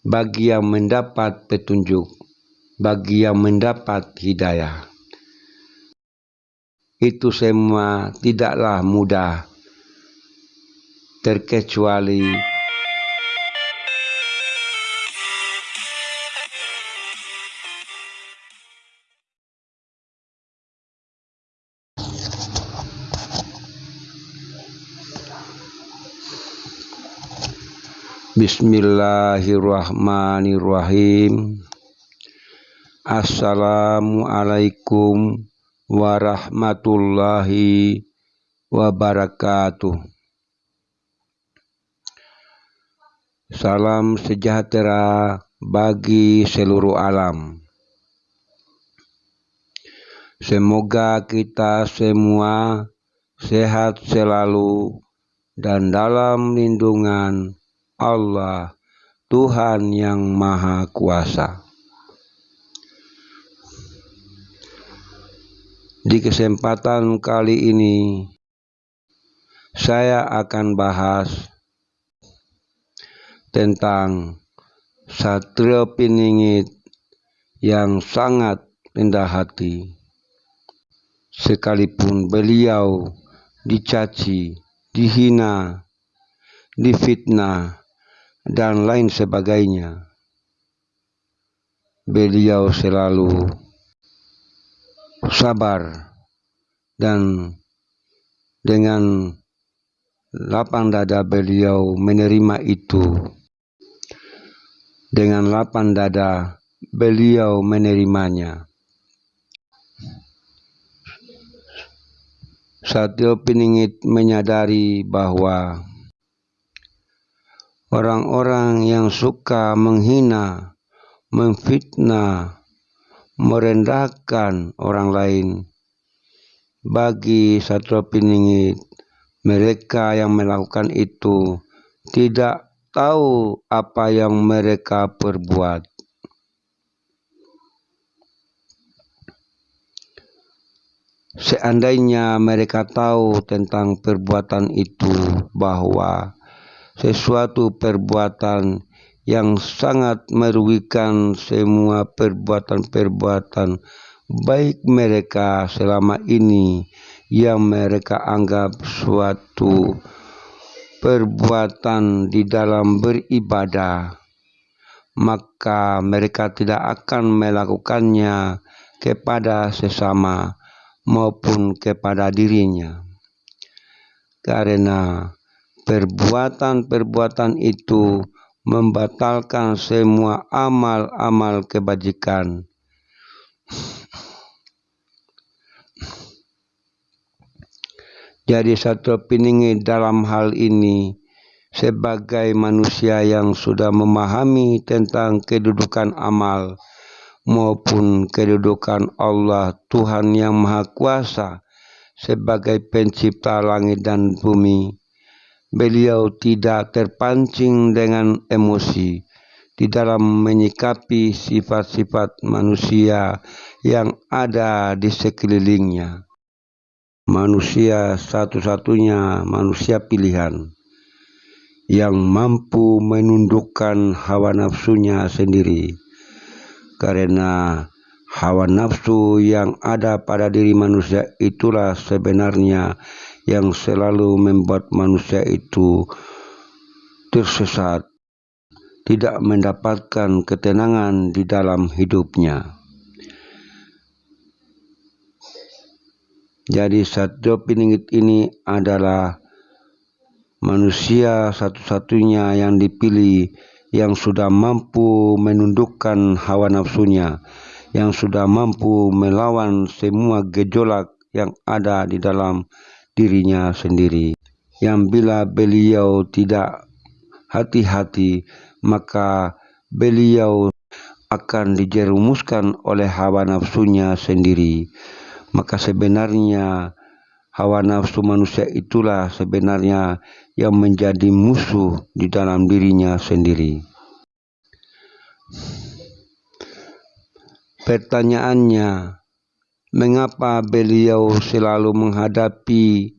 bagi yang mendapat petunjuk, bagi yang mendapat hidayah. Itu semua tidaklah mudah, terkecuali Bismillahirrahmanirrahim. Assalamualaikum warahmatullahi wabarakatuh. Salam sejahtera bagi seluruh alam. Semoga kita semua sehat selalu dan dalam lindungan Allah, Tuhan yang Maha Kuasa. Di kesempatan kali ini, saya akan bahas tentang Satrio Piningit yang sangat rendah hati. Sekalipun beliau dicaci, dihina, difitnah, dan lain sebagainya. Beliau selalu sabar dan dengan lapang dada beliau menerima itu. Dengan lapang dada beliau menerimanya. Satyo Piningit menyadari bahwa Orang-orang yang suka menghina, memfitnah, merendahkan orang lain. Bagi Satwa Piningit, mereka yang melakukan itu tidak tahu apa yang mereka perbuat. Seandainya mereka tahu tentang perbuatan itu, bahwa sesuatu perbuatan yang sangat merugikan semua perbuatan-perbuatan baik mereka selama ini yang mereka anggap suatu perbuatan di dalam beribadah. Maka mereka tidak akan melakukannya kepada sesama maupun kepada dirinya. Karena Perbuatan-perbuatan itu membatalkan semua amal-amal kebajikan. Jadi satu piningi dalam hal ini sebagai manusia yang sudah memahami tentang kedudukan amal maupun kedudukan Allah Tuhan yang Maha Kuasa sebagai pencipta langit dan bumi beliau tidak terpancing dengan emosi di dalam menyikapi sifat-sifat manusia yang ada di sekelilingnya. Manusia satu-satunya manusia pilihan yang mampu menundukkan hawa nafsunya sendiri. Karena hawa nafsu yang ada pada diri manusia itulah sebenarnya yang selalu membuat manusia itu tersesat, tidak mendapatkan ketenangan di dalam hidupnya. Jadi satu Piningit ini adalah manusia satu-satunya yang dipilih yang sudah mampu menundukkan hawa nafsunya, yang sudah mampu melawan semua gejolak yang ada di dalam dirinya sendiri. Yang bila beliau tidak hati-hati, maka beliau akan dijerumuskan oleh hawa nafsunya sendiri. Maka sebenarnya hawa nafsu manusia itulah sebenarnya yang menjadi musuh di dalam dirinya sendiri. Pertanyaannya, mengapa beliau selalu menghadapi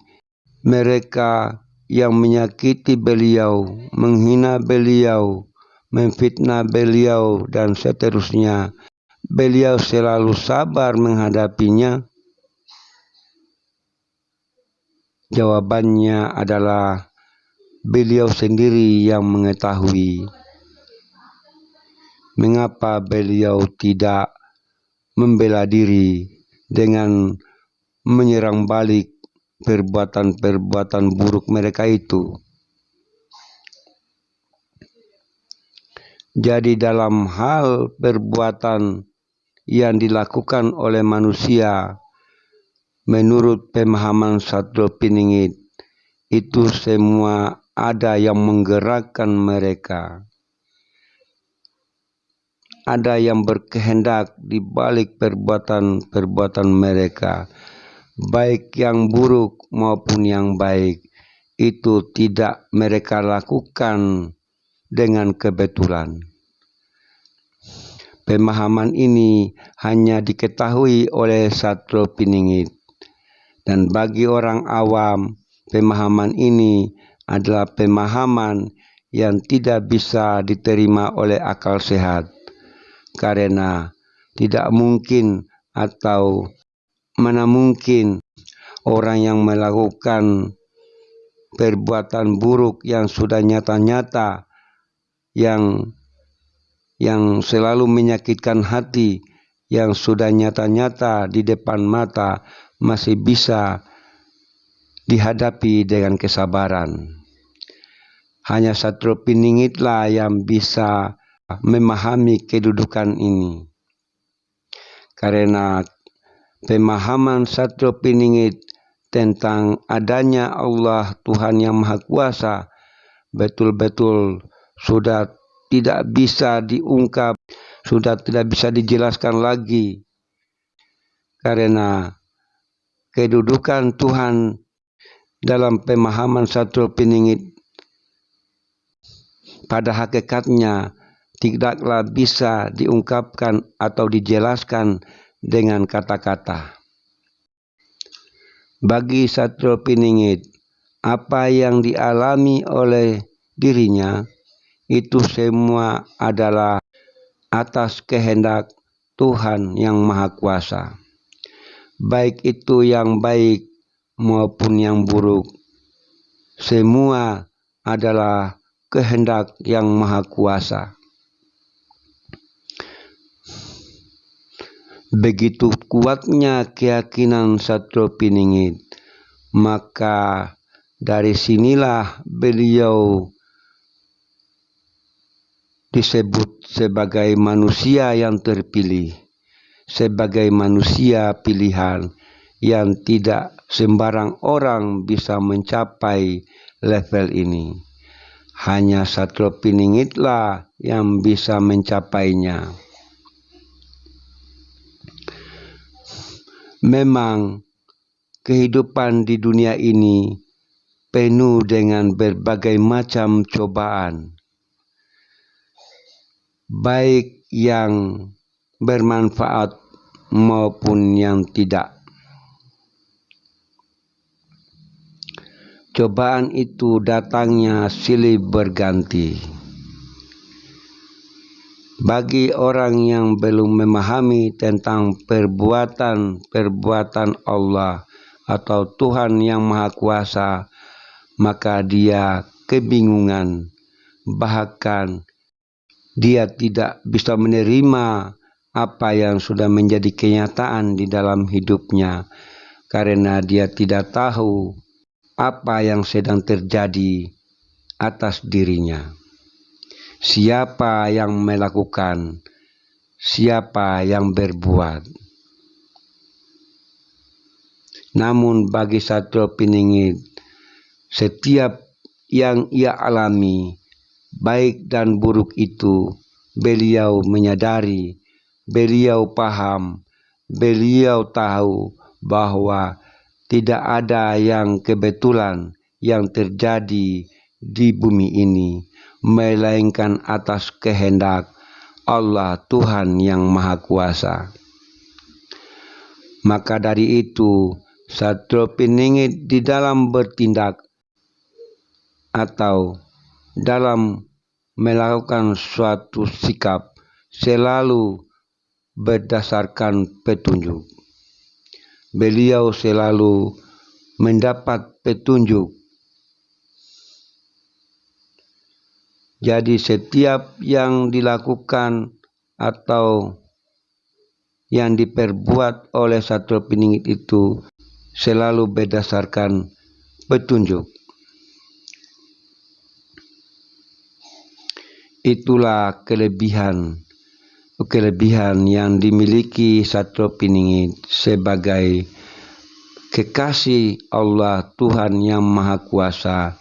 mereka yang menyakiti beliau, menghina beliau, memfitnah beliau dan seterusnya. Beliau selalu sabar menghadapinya. Jawabannya adalah beliau sendiri yang mengetahui mengapa beliau tidak membela diri dengan menyerang balik perbuatan-perbuatan buruk mereka itu. Jadi dalam hal perbuatan yang dilakukan oleh manusia menurut pemahaman Satrio Piningit itu semua ada yang menggerakkan mereka. Ada yang berkehendak di balik perbuatan-perbuatan mereka, baik yang buruk maupun yang baik, itu tidak mereka lakukan dengan kebetulan. Pemahaman ini hanya diketahui oleh Satro Piningit. Dan bagi orang awam, pemahaman ini adalah pemahaman yang tidak bisa diterima oleh akal sehat. Karena tidak mungkin atau mana mungkin orang yang melakukan perbuatan buruk yang sudah nyata-nyata yang yang selalu menyakitkan hati yang sudah nyata-nyata di depan mata masih bisa dihadapi dengan kesabaran. Hanya Satrio Piningitlah yang bisa memahami kedudukan ini. Karena pemahaman Satrio Piningit tentang adanya Allah Tuhan yang Maha Kuasa betul-betul sudah tidak bisa diungkap, sudah tidak bisa dijelaskan lagi. Karena kedudukan Tuhan dalam pemahaman satu peningit pada hakikatnya tidaklah bisa diungkapkan atau dijelaskan dengan kata-kata. Bagi satu peningit, apa yang dialami oleh dirinya itu semua adalah atas kehendak Tuhan yang Maha Kuasa. Baik itu yang baik maupun yang buruk, semua adalah kehendak yang Maha Kuasa. Begitu kuatnya keyakinan Satrio Piningit, maka dari sinilah beliau disebut sebagai manusia yang terpilih, sebagai manusia pilihan yang tidak sembarang orang bisa mencapai level ini. Hanya Satrio Piningitlah yang bisa mencapainya. Memang kehidupan di dunia ini penuh dengan berbagai macam cobaan baik yang bermanfaat maupun yang tidak. Cobaan itu datangnya silih berganti. Bagi orang yang belum memahami tentang perbuatan-perbuatan Allah atau Tuhan yang Maha Kuasa, maka dia kebingungan, bahkan dia tidak bisa menerima apa yang sudah menjadi kenyataan di dalam hidupnya karena dia tidak tahu apa yang sedang terjadi atas dirinya. Siapa yang melakukan, siapa yang berbuat. Namun bagi satu peningit, setiap yang ia alami baik dan buruk itu beliau menyadari, beliau paham, beliau tahu bahwa tidak ada yang kebetulan yang terjadi di bumi ini, melainkan atas kehendak Allah Tuhan yang Maha Kuasa. Maka dari itu, Satrio Piningit di dalam bertindak atau dalam melakukan suatu sikap selalu berdasarkan petunjuk. Beliau selalu mendapat petunjuk. Jadi setiap yang dilakukan atau yang diperbuat oleh satu peningit itu selalu berdasarkan petunjuk. Itulah kelebihan kelebihan yang dimiliki satu peningit sebagai kekasih Allah Tuhan yang Maha Kuasa.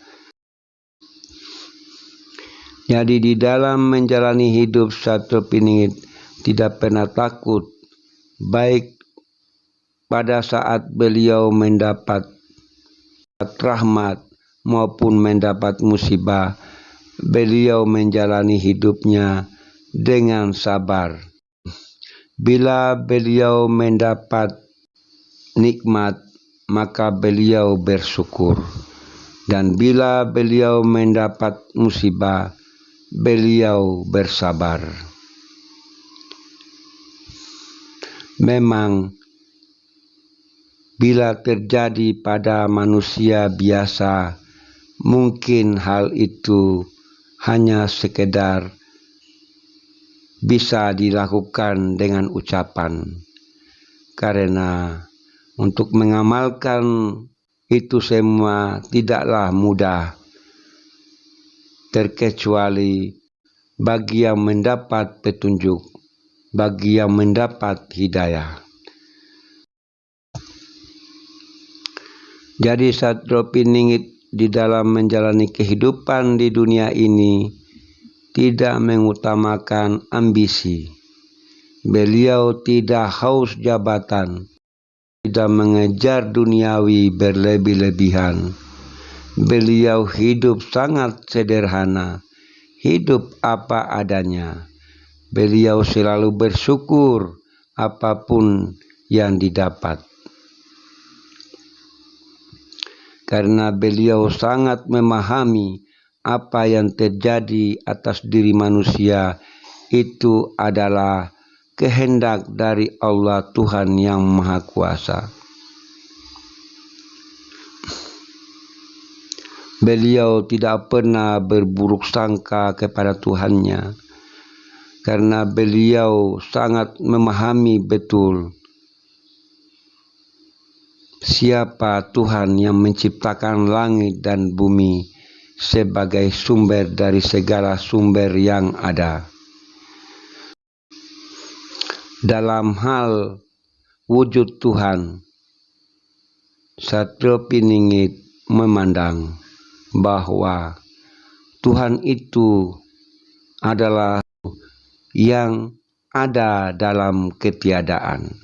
Jadi di dalam menjalani hidup satu peningit tidak pernah takut baik pada saat beliau mendapat rahmat maupun mendapat musibah, beliau menjalani hidupnya dengan sabar. Bila beliau mendapat nikmat, maka beliau bersyukur. Dan bila beliau mendapat musibah, beliau bersabar. memang bila terjadi pada manusia biasa mungkin hal itu hanya sekedar bisa dilakukan dengan ucapan karena untuk mengamalkan itu semua tidaklah mudah terkecuali bagi yang mendapat petunjuk bagi yang mendapat hidayah. Jadi Satrio Piningit di dalam menjalani kehidupan di dunia ini tidak mengutamakan ambisi. Beliau tidak haus jabatan, tidak mengejar duniawi berlebih-lebihan. Beliau hidup sangat sederhana, hidup apa adanya beliau selalu bersyukur apa pun yang didapat. Karena beliau sangat memahami apa yang terjadi atas diri manusia itu adalah kehendak dari Allah Tuhan yang Maha Kuasa. Beliau tidak pernah berburuk sangka kepada Tuhannya karena beliau sangat memahami betul siapa Tuhan yang menciptakan langit dan bumi sebagai sumber dari segala sumber yang ada. Dalam hal wujud Tuhan, Satrio Piningit memandang bahwa Tuhan itu adalah yang ada dalam ketiadaan.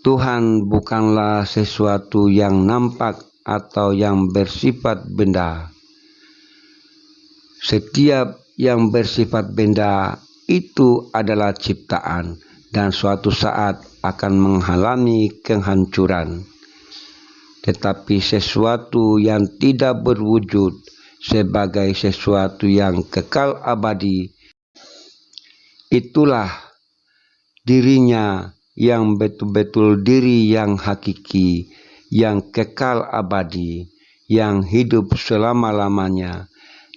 Tuhan bukanlah sesuatu yang nampak atau yang bersifat benda. Setiap yang bersifat benda itu adalah ciptaan dan suatu saat akan menghalangi kehancuran. Tetapi sesuatu yang tidak berwujud sebagai sesuatu yang kekal abadi, itulah dirinya yang betul-betul diri yang hakiki, yang kekal abadi, yang hidup selama-lamanya.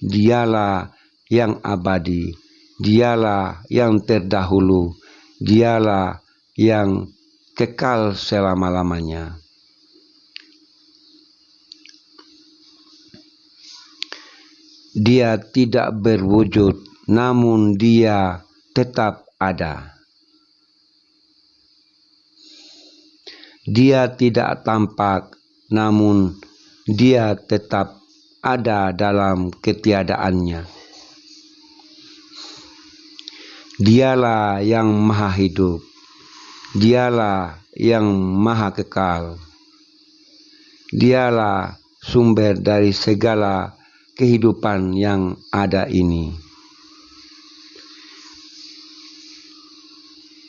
Dialah yang abadi, dialah yang terdahulu, dialah yang kekal selama-lamanya. Dia tidak berwujud, namun dia tetap ada. Dia tidak tampak, namun dia tetap ada dalam ketiadaannya. Dialah yang maha hidup. Dialah yang maha kekal. Dialah sumber dari segala kehidupan yang ada ini.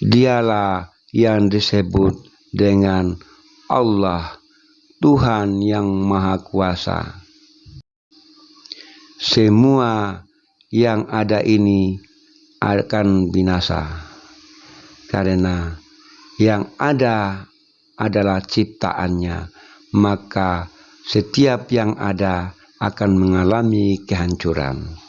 Dialah yang disebut dengan Allah, Tuhan yang Maha Kuasa. semua yang ada ini akan binasa karena yang ada adalah ciptaannya maka setiap yang ada akan mengalami kehancuran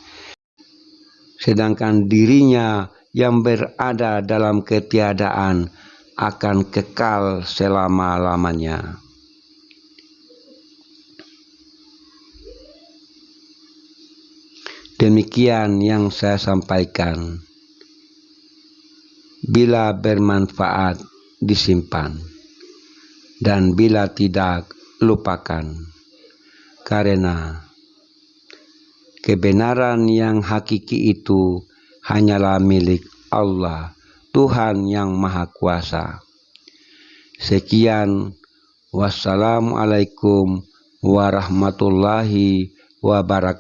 sedangkan dirinya yang berada dalam ketiadaan akan kekal selama-lamanya. Demikian yang saya sampaikan. Bila bermanfaat, disimpan. Dan bila tidak, lupakan. Karena kebenaran yang hakiki itu hanyalah milik Allah, Tuhan yang Maha Kuasa. Sekian, wassalamualaikum warahmatullahi wabarakatuh.